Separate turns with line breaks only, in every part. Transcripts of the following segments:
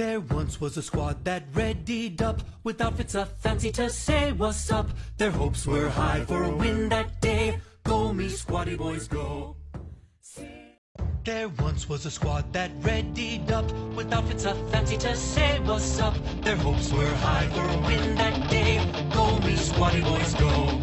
There once was a squad that readied up with outfits a fancy to say what's up. Their hopes were high for a win that day. Go me squatty boys go. There once was a squad that readied up with outfits a fancy to say what's up. Their hopes were high for a win that day. Go me squatty boys go.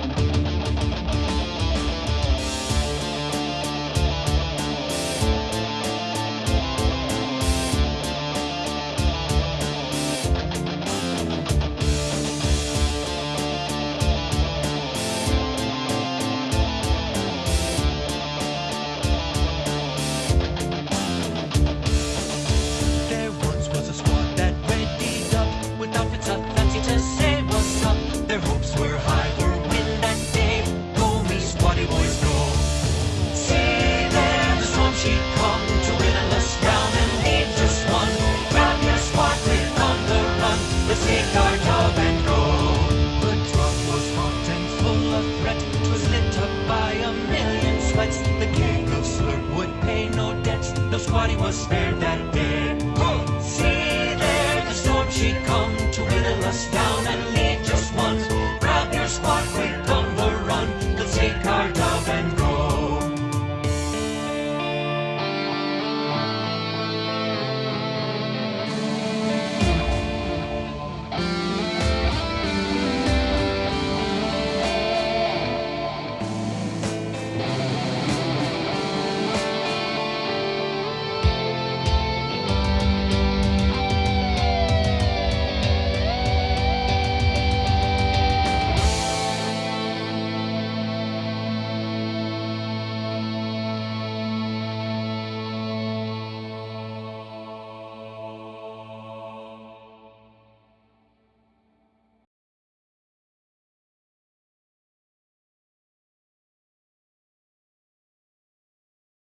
He was spared that day.